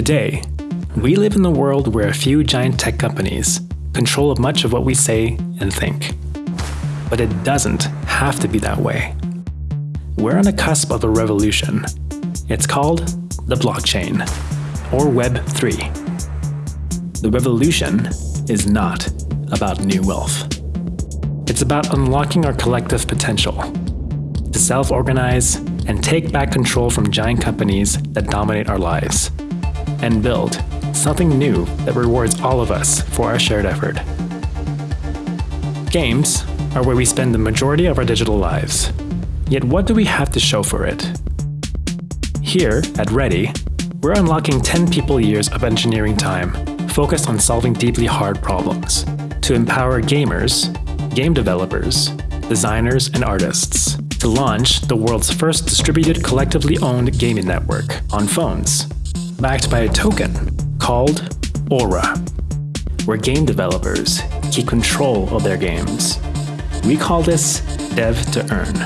Today, we live in a world where a few giant tech companies control much of what we say and think. But it doesn't have to be that way. We're on the cusp of a revolution. It's called the blockchain, or Web 3. The revolution is not about new wealth. It's about unlocking our collective potential to self-organize and take back control from giant companies that dominate our lives, and build something new that rewards all of us for our shared effort. Games are where we spend the majority of our digital lives. Yet what do we have to show for it? Here at Ready, we're unlocking 10 people years of engineering time focused on solving deeply hard problems to empower gamers, game developers, designers, and artists to launch the world's first distributed collectively owned gaming network on phones, backed by a token called Aura, where game developers keep control of their games. We call this Dev to Earn,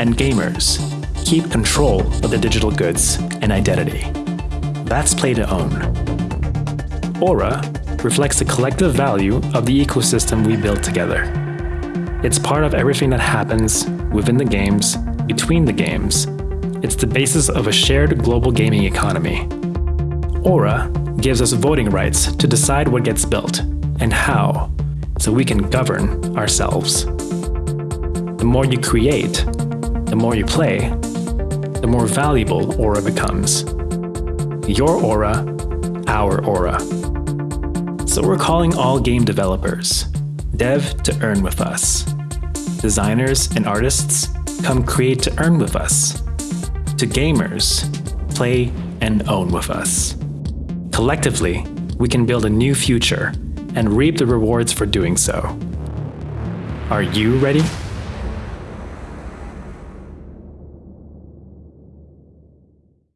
and gamers keep control of the digital goods and identity. That's play to own. Aura reflects the collective value of the ecosystem we build together. It's part of everything that happens within the games, between the games. It's the basis of a shared global gaming economy. Aura gives us voting rights to decide what gets built and how, so we can govern ourselves. The more you create, the more you play, the more valuable Aura becomes. Your Aura, our Aura. So we're calling all game developers, dev to earn with us. Designers and artists, come create to earn with us. To gamers, play and own with us. Collectively, we can build a new future and reap the rewards for doing so. Are you ready?